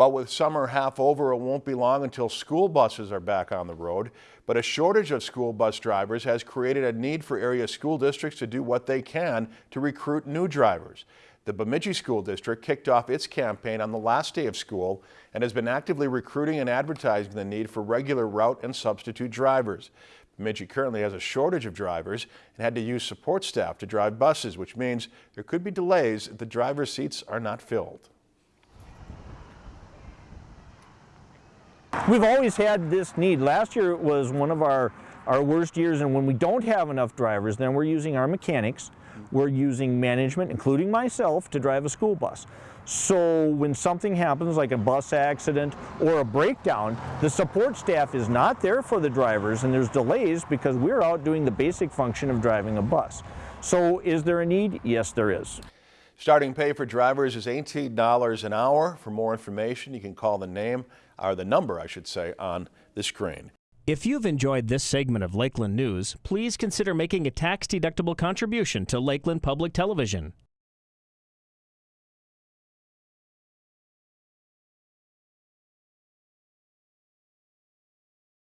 Well, with summer half over, it won't be long until school buses are back on the road. But a shortage of school bus drivers has created a need for area school districts to do what they can to recruit new drivers. The Bemidji School District kicked off its campaign on the last day of school and has been actively recruiting and advertising the need for regular route and substitute drivers. Bemidji currently has a shortage of drivers and had to use support staff to drive buses, which means there could be delays if the driver's seats are not filled. We've always had this need. Last year was one of our, our worst years and when we don't have enough drivers then we're using our mechanics, we're using management, including myself, to drive a school bus. So when something happens like a bus accident or a breakdown, the support staff is not there for the drivers and there's delays because we're out doing the basic function of driving a bus. So is there a need? Yes, there is. Starting pay for drivers is $18 an hour. For more information, you can call the name, or the number, I should say, on the screen. If you've enjoyed this segment of Lakeland News, please consider making a tax-deductible contribution to Lakeland Public Television.